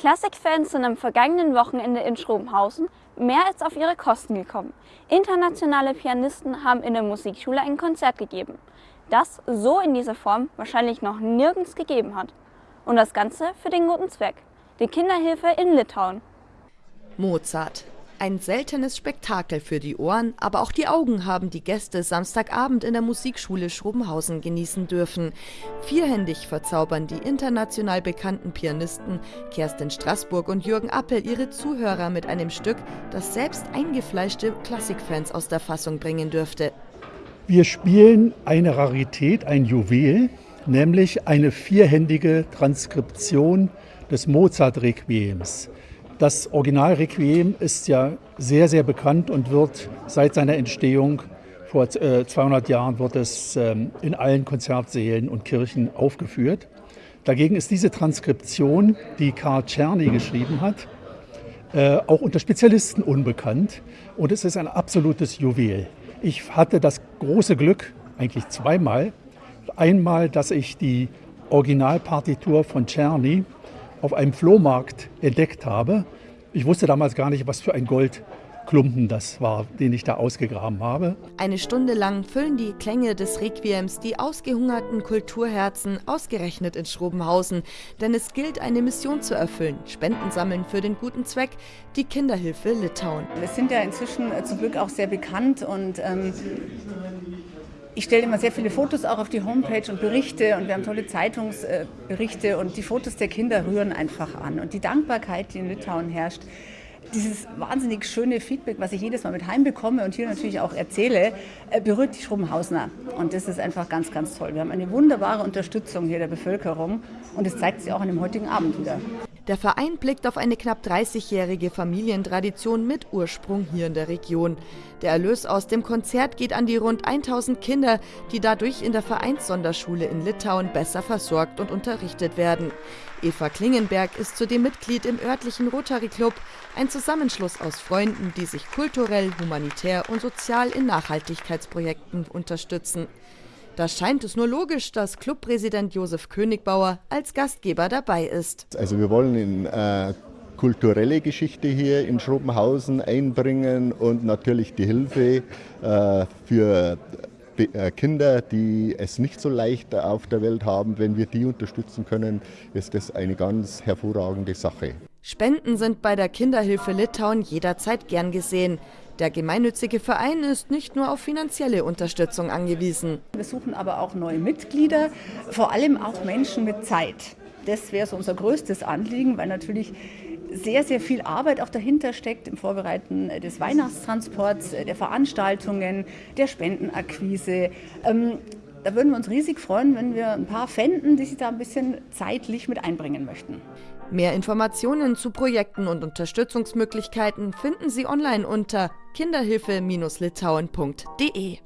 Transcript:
Klassikfans sind am vergangenen Wochenende in Schrobenhausen mehr als auf ihre Kosten gekommen. Internationale Pianisten haben in der Musikschule ein Konzert gegeben, das so in dieser Form wahrscheinlich noch nirgends gegeben hat. Und das Ganze für den guten Zweck, die Kinderhilfe in Litauen. Mozart, ein seltenes Spektakel für die Ohren, aber auch die Augen haben die Gäste Samstagabend in der Musikschule Schrobenhausen genießen dürfen. Vierhändig verzaubern die international bekannten Pianisten Kerstin Straßburg und Jürgen Appel ihre Zuhörer mit einem Stück, das selbst eingefleischte Klassikfans aus der Fassung bringen dürfte. Wir spielen eine Rarität, ein Juwel, nämlich eine vierhändige Transkription des Mozart-Requiems. Das Original Requiem ist ja sehr, sehr bekannt und wird seit seiner Entstehung vor 200 äh, Jahren wird es ähm, in allen Konzertsälen und Kirchen aufgeführt. Dagegen ist diese Transkription, die Karl Czerny geschrieben hat, äh, auch unter Spezialisten unbekannt und es ist ein absolutes Juwel. Ich hatte das große Glück, eigentlich zweimal, einmal, dass ich die Originalpartitur von Czerny auf einem Flohmarkt entdeckt habe. Ich wusste damals gar nicht, was für ein Goldklumpen das war, den ich da ausgegraben habe. Eine Stunde lang füllen die Klänge des Requiems die ausgehungerten Kulturherzen ausgerechnet in Schrobenhausen. Denn es gilt, eine Mission zu erfüllen, Spenden sammeln für den guten Zweck, die Kinderhilfe Litauen. Wir sind ja inzwischen äh, zum Glück auch sehr bekannt und ähm, ich stelle immer sehr viele Fotos auch auf die Homepage und Berichte und wir haben tolle Zeitungsberichte und die Fotos der Kinder rühren einfach an. Und die Dankbarkeit, die in Litauen herrscht, dieses wahnsinnig schöne Feedback, was ich jedes Mal mit heimbekomme und hier natürlich auch erzähle, äh, berührt die Schrubenhausner. Und das ist einfach ganz, ganz toll. Wir haben eine wunderbare Unterstützung hier der Bevölkerung und das zeigt sich auch an dem heutigen Abend wieder. Der Verein blickt auf eine knapp 30-jährige Familientradition mit Ursprung hier in der Region. Der Erlös aus dem Konzert geht an die rund 1000 Kinder, die dadurch in der Vereinssonderschule in Litauen besser versorgt und unterrichtet werden. Eva Klingenberg ist zudem Mitglied im örtlichen Rotary Club, ein Zusammenschluss aus Freunden, die sich kulturell, humanitär und sozial in Nachhaltigkeitsprojekten unterstützen. Da scheint es nur logisch, dass Clubpräsident Josef Königbauer als Gastgeber dabei ist. Also wir wollen in äh, kulturelle Geschichte hier in Schrobenhausen einbringen und natürlich die Hilfe äh, für äh, Kinder, die es nicht so leicht auf der Welt haben, wenn wir die unterstützen können, ist das eine ganz hervorragende Sache. Spenden sind bei der Kinderhilfe Litauen jederzeit gern gesehen. Der gemeinnützige Verein ist nicht nur auf finanzielle Unterstützung angewiesen. Wir suchen aber auch neue Mitglieder, vor allem auch Menschen mit Zeit. Das wäre so unser größtes Anliegen, weil natürlich sehr, sehr viel Arbeit auch dahinter steckt im Vorbereiten des Weihnachtstransports, der Veranstaltungen, der Spendenakquise. Da würden wir uns riesig freuen, wenn wir ein paar fänden, die sich da ein bisschen zeitlich mit einbringen möchten. Mehr Informationen zu Projekten und Unterstützungsmöglichkeiten finden Sie online unter kinderhilfe-litauen.de.